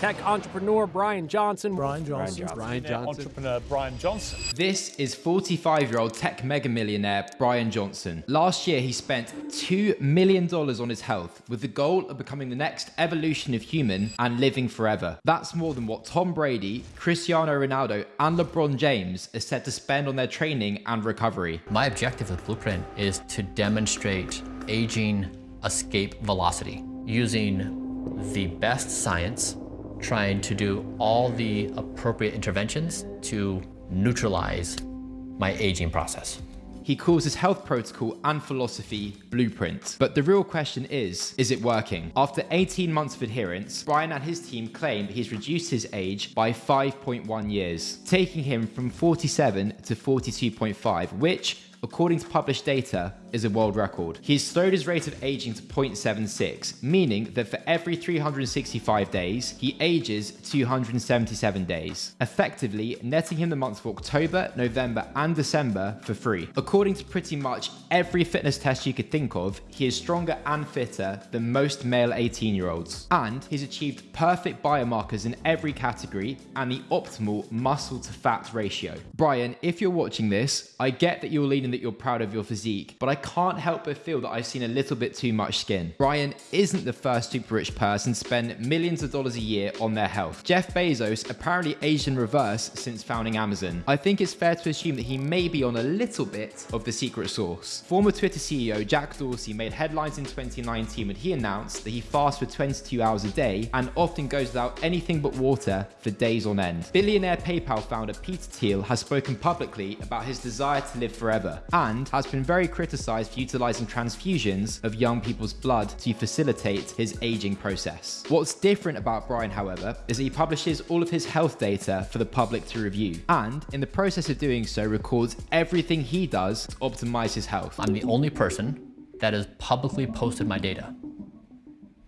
Tech entrepreneur Bryan Johnson. Bryan Johnson. Bryan Johnson. Entrepreneur Bryan Johnson. This is 45 year old tech mega millionaire Bryan Johnson. Last year, he spent $2 million on his health with the goal of becoming the next evolution of human and living forever. That's more than what Tom Brady, Cristiano Ronaldo, and LeBron James are said to spend on their training and recovery. My objective with Blueprint is to demonstrate aging escape velocity using the best science, trying to do all the appropriate interventions to neutralize my aging process. He calls his health protocol and philosophy Blueprint. But the real question is, is it working? After 18 months of adherence, Bryan and his team claim he's reduced his age by 5.1 years, taking him from 47 to 42.5, which according to published data, is a world record. He's slowed his rate of aging to 0.76, meaning that for every 365 days, he ages 277 days, effectively netting him the months of October, November, and December for free. According to pretty much every fitness test you could think of, he is stronger and fitter than most male 18 year olds. And he's achieved perfect biomarkers in every category and the optimal muscle to fat ratio. Bryan, if you're watching this, I get that you're leaning that you're proud of your physique, but I can't help but feel that I've seen a little bit too much skin. Bryan isn't the first super rich person to spend millions of dollars a year on their health. Jeff Bezos apparently aged in reverse since founding Amazon. I think it's fair to assume that he may be on a little bit of the secret sauce. Former Twitter CEO Jack Dorsey made headlines in 2019 when he announced that he fasts for 22 hours a day and often goes without anything but water for days on end. Billionaire PayPal founder Peter Thiel has spoken publicly about his desire to live forever and has been very criticized for utilizing transfusions of young people's blood to facilitate his aging process. What's different about Bryan, however, is that he publishes all of his health data for the public to review, and in the process of doing so, records everything he does to optimize his health. I'm the only person that has publicly posted my data.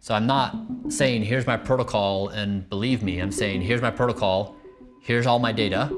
So I'm not saying, here's my protocol and believe me, I'm saying, here's my protocol, here's all my data,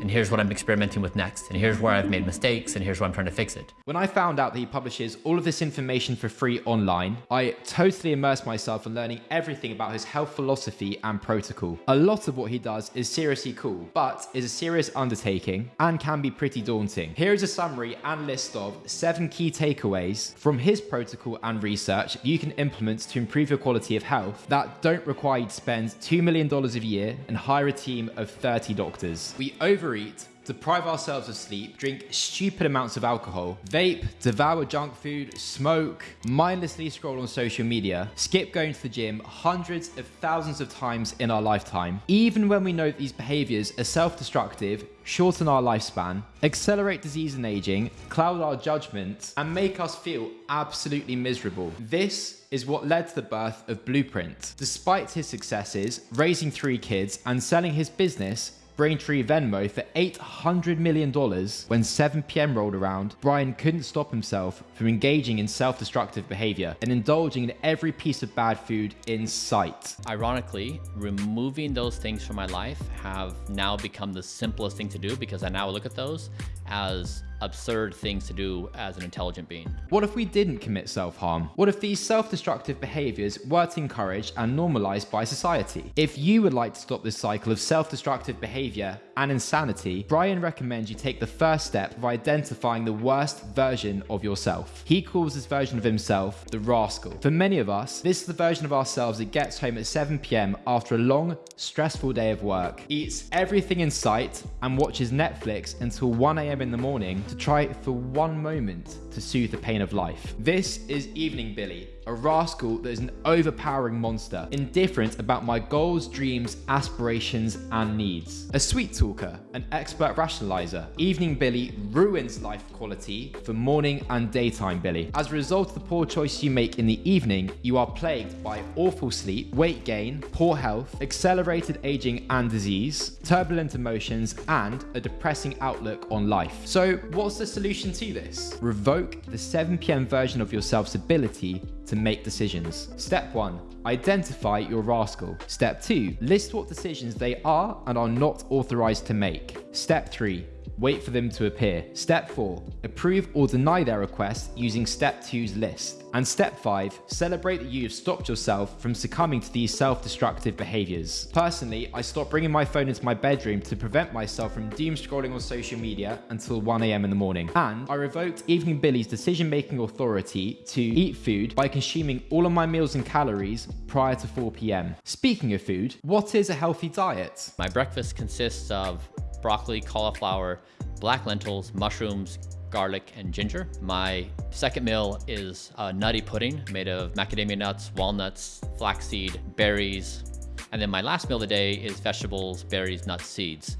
and here's what I'm experimenting with next, and here's where I've made mistakes, and here's where I'm trying to fix it. When I found out that he publishes all of this information for free online, I totally immersed myself in learning everything about his health philosophy and protocol. A lot of what he does is seriously cool, but is a serious undertaking and can be pretty daunting. Here is a summary and list of seven key takeaways from his protocol and research you can implement to improve your quality of health that don't require you to spend $2 million a year and hire a team of 30 doctors. We over overeat, deprive ourselves of sleep, drink stupid amounts of alcohol, vape, devour junk food, smoke, mindlessly scroll on social media, skip going to the gym hundreds of thousands of times in our lifetime, even when we know these behaviors are self-destructive, shorten our lifespan, accelerate disease and aging, cloud our judgment, and make us feel absolutely miserable. This is what led to the birth of Blueprint. Despite his successes, raising three kids and selling his business, Braintree Venmo for $800 million when 7pm rolled around, Bryan couldn't stop himself from engaging in self-destructive behavior and indulging in every piece of bad food in sight. Ironically, removing those things from my life have now become the simplest thing to do because I now look at those as absurd things to do as an intelligent being. What if we didn't commit self-harm? What if these self-destructive behaviors weren't encouraged and normalized by society? If you would like to stop this cycle of self-destructive behavior and insanity, Bryan recommends you take the first step of identifying the worst version of yourself. He calls this version of himself the rascal. For many of us, this is the version of ourselves that gets home at 7pm after a long, stressful day of work, eats everything in sight, and watches Netflix until 1am in the morning to try for one moment to soothe the pain of life. This is Evening Billy, a rascal that is an overpowering monster, indifferent about my goals, dreams, aspirations, and needs. A sweet talker, an expert rationalizer, Evening Billy ruins life quality for morning and daytime Billy. As a result of the poor choices you make in the evening, you are plagued by awful sleep, weight gain, poor health, accelerated aging and disease, turbulent emotions, and a depressing outlook on life. So what's the solution to this? Revoke the 7pm version of yourself's ability to make decisions. Step 1. Identify your rascal. Step 2. List what decisions they are and are not authorized to make. Step 3 wait for them to appear. Step 4. Approve or deny their request using Step 2's list. And Step 5. Celebrate that you have stopped yourself from succumbing to these self-destructive behaviors. Personally, I stopped bringing my phone into my bedroom to prevent myself from doom scrolling on social media until 1am in the morning. And I revoked Evening Billy's decision-making authority to eat food by consuming all of my meals and calories prior to 4pm. Speaking of food, what is a healthy diet? My breakfast consists of broccoli, cauliflower, black lentils, mushrooms, garlic, and ginger. My second meal is a nutty pudding made of macadamia nuts, walnuts, flaxseed, berries. And then my last meal of the day is vegetables, berries, nuts, seeds.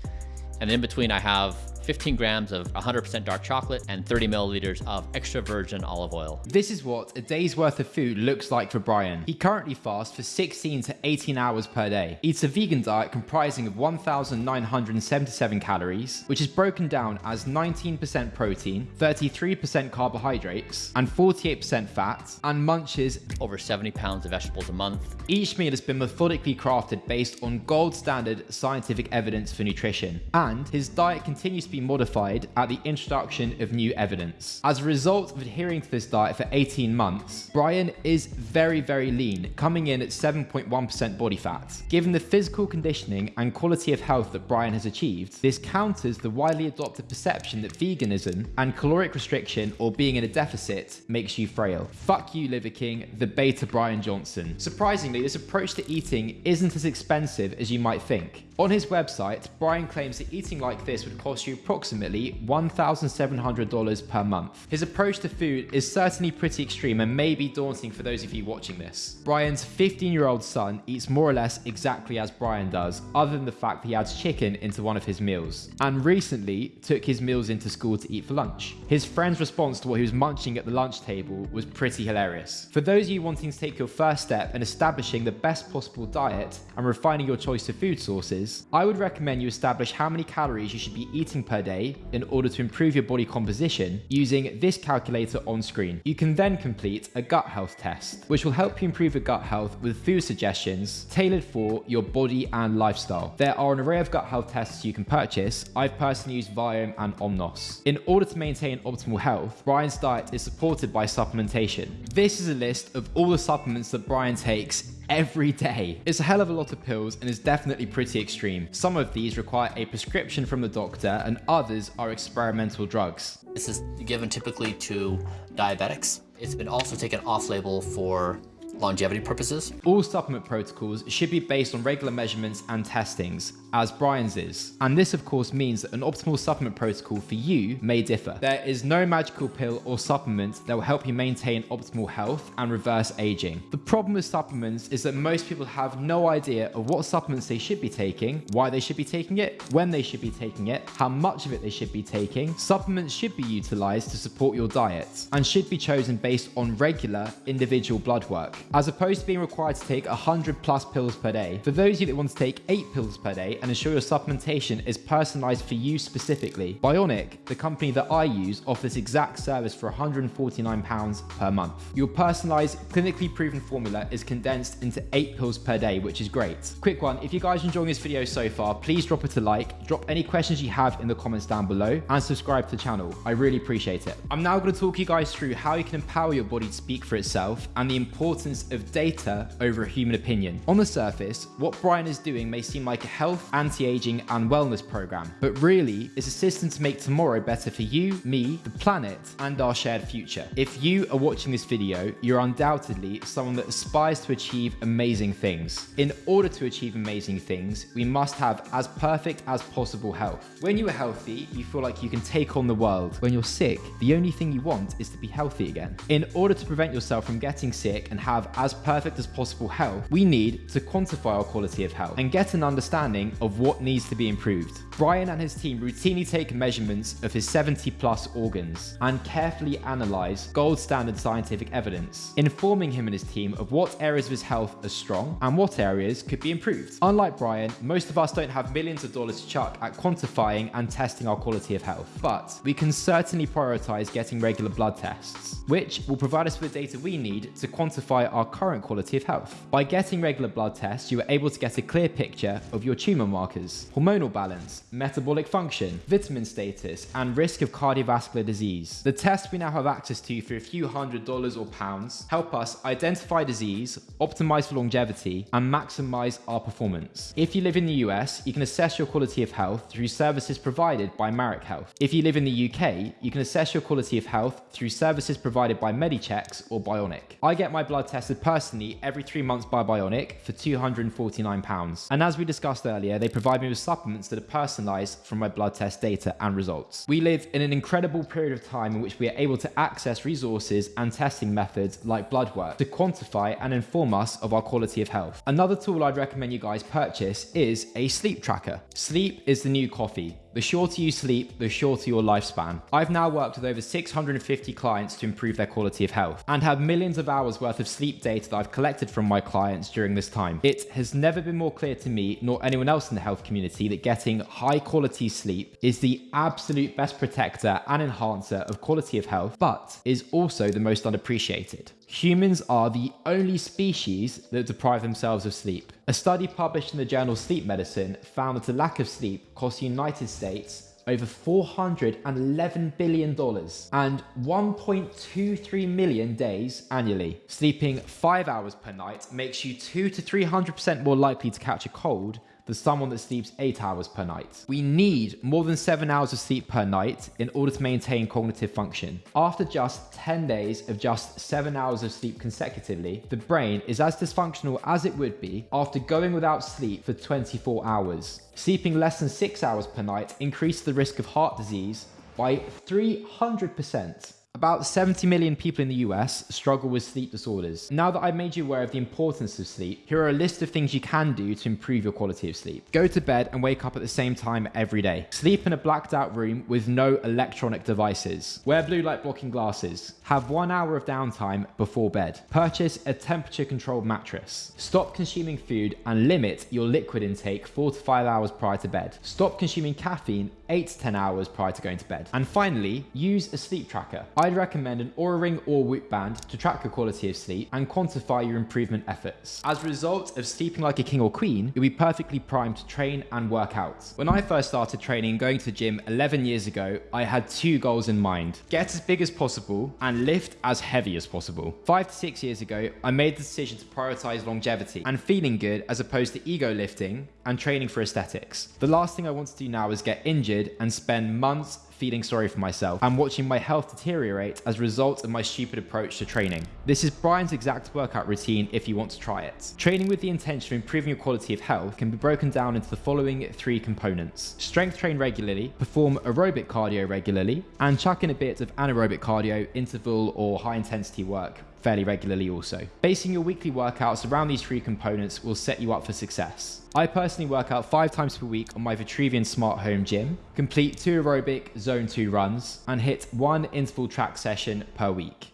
And in between I have 15 grams of 100% dark chocolate, and 30 milliliters of extra virgin olive oil. This is what a day's worth of food looks like for Bryan. He currently fasts for 16 to 18 hours per day, eats a vegan diet comprising of 1,977 calories, which is broken down as 19% protein, 33% carbohydrates, and 48% fat, and munches over 70 pounds of vegetables a month. Each meal has been methodically crafted based on gold standard scientific evidence for nutrition, and his diet continues to be modified at the introduction of new evidence. As a result of adhering to this diet for 18 months, Bryan is very, very lean, coming in at 7.1% body fat. Given the physical conditioning and quality of health that Bryan has achieved, this counters the widely adopted perception that veganism and caloric restriction or being in a deficit makes you frail. Fuck you, Liver King, the beta Bryan Johnson. Surprisingly, this approach to eating isn't as expensive as you might think. On his website, Bryan claims that eating like this would cost you approximately $1,700 per month. His approach to food is certainly pretty extreme and may be daunting for those of you watching this. Bryan's 15 year old son eats more or less exactly as Bryan does, other than the fact that he adds chicken into one of his meals, and recently took his meals into school to eat for lunch. His friend's response to what he was munching at the lunch table was pretty hilarious. For those of you wanting to take your first step in establishing the best possible diet and refining your choice of food sources, I would recommend you establish how many calories you should be eating per day in order to improve your body composition using this calculator on screen. You can then complete a gut health test, which will help you improve your gut health with food suggestions tailored for your body and lifestyle. There are an array of gut health tests you can purchase. I've personally used Viome and Omnos. In order to maintain optimal health, Bryan's diet is supported by supplementation. This is a list of all the supplements that Bryan takes every day. It's a hell of a lot of pills and is definitely pretty extreme. Some of these require a prescription from the doctor and others are experimental drugs. This is given typically to diabetics. It's been also taken off label for longevity purposes. All supplement protocols should be based on regular measurements and testings, as Bryan's is. And this of course means that an optimal supplement protocol for you may differ. There is no magical pill or supplement that will help you maintain optimal health and reverse aging. The problem with supplements is that most people have no idea of what supplements they should be taking, why they should be taking it, when they should be taking it, how much of it they should be taking. Supplements should be utilized to support your diet and should be chosen based on regular individual blood work, as opposed to being required to take 100 plus pills per day. For those of you that want to take 8 pills per day, and ensure your supplementation is personalized for you specifically. Bionic, the company that I use, offers exact service for £149 per month. Your personalized, clinically proven formula is condensed into 8 pills per day, which is great. Quick one, if you guys are enjoying this video so far, please drop it a like, drop any questions you have in the comments down below, and subscribe to the channel. I really appreciate it. I'm now going to talk you guys through how you can empower your body to speak for itself and the importance of data over a human opinion. On the surface, what Bryan is doing may seem like a health anti-aging and wellness program, but really it's a system to make tomorrow better for you, me, the planet, and our shared future. If you are watching this video, you're undoubtedly someone that aspires to achieve amazing things. In order to achieve amazing things, we must have as perfect as possible health. When you are healthy, you feel like you can take on the world. When you're sick, the only thing you want is to be healthy again. In order to prevent yourself from getting sick and have as perfect as possible health, we need to quantify our quality of health and get an understanding of what needs to be improved. Bryan and his team routinely take measurements of his 70 plus organs and carefully analyze gold standard scientific evidence, informing him and his team of what areas of his health are strong and what areas could be improved. Unlike Bryan, most of us don't have millions of dollars to chuck at quantifying and testing our quality of health, but we can certainly prioritize getting regular blood tests, which will provide us with data we need to quantify our current quality of health. By getting regular blood tests, you are able to get a clear picture of your tumor markers, hormonal balance, metabolic function, vitamin status, and risk of cardiovascular disease. The tests we now have access to for a few hundred dollars or pounds help us identify disease, optimize for longevity, and maximize our performance. If you live in the US, you can assess your quality of health through services provided by Marek Health. If you live in the UK, you can assess your quality of health through services provided by Medichecks or Bionic. I get my blood tested personally every three months by Bionic for £249. And as we discussed earlier, they provide me with supplements that are personalized from my blood test data and results. We live in an incredible period of time in which we are able to access resources and testing methods like blood work to quantify and inform us of our quality of health. Another tool I'd recommend you guys purchase is a sleep tracker. Sleep is the new coffee. The shorter you sleep, the shorter your lifespan. I've now worked with over 650 clients to improve their quality of health and have millions of hours worth of sleep data that I've collected from my clients during this time. It has never been more clear to me, nor anyone else in the health community, that getting high quality sleep is the absolute best protector and enhancer of quality of health, but is also the most unappreciated. Humans are the only species that deprive themselves of sleep. A study published in the journal Sleep Medicine found that a lack of sleep costs the United States over $411 billion and 1.23 million days annually. Sleeping five hours per night makes you two to 300% more likely to catch a cold than someone that sleeps 8 hours per night. We need more than 7 hours of sleep per night in order to maintain cognitive function. After just 10 days of just 7 hours of sleep consecutively, the brain is as dysfunctional as it would be after going without sleep for 24 hours. Sleeping less than 6 hours per night increases the risk of heart disease by 300%. About 70 million people in the US struggle with sleep disorders. Now that I've made you aware of the importance of sleep, here are a list of things you can do to improve your quality of sleep. Go to bed and wake up at the same time every day. Sleep in a blacked out room with no electronic devices. Wear blue light blocking glasses. Have one hour of downtime before bed. Purchase a temperature controlled mattress. Stop consuming food and limit your liquid intake four to five hours prior to bed. Stop consuming caffeine eight to 10 hours prior to going to bed. And finally, use a sleep tracker. I'd recommend an Oura Ring or Whoop band to track your quality of sleep and quantify your improvement efforts. As a result of sleeping like a king or queen, you'll be perfectly primed to train and work out. When I first started training and going to the gym 11 years ago, I had two goals in mind. Get as big as possible and lift as heavy as possible. Five to six years ago, I made the decision to prioritize longevity and feeling good as opposed to ego lifting and training for aesthetics. The last thing I want to do now is get injured and spend months feeling sorry for myself and watching my health deteriorate as a result of my stupid approach to training. This is Bryan's exact workout routine if you want to try it. Training with the intention of improving your quality of health can be broken down into the following three components. Strength train regularly, perform aerobic cardio regularly, and chuck in a bit of anaerobic cardio, interval or high intensity work fairly regularly also. Basing your weekly workouts around these three components will set you up for success. I personally work out five times per week on my Vitruvian Smart Home Gym, complete two aerobic Zone 2 runs, and hit one interval track session per week.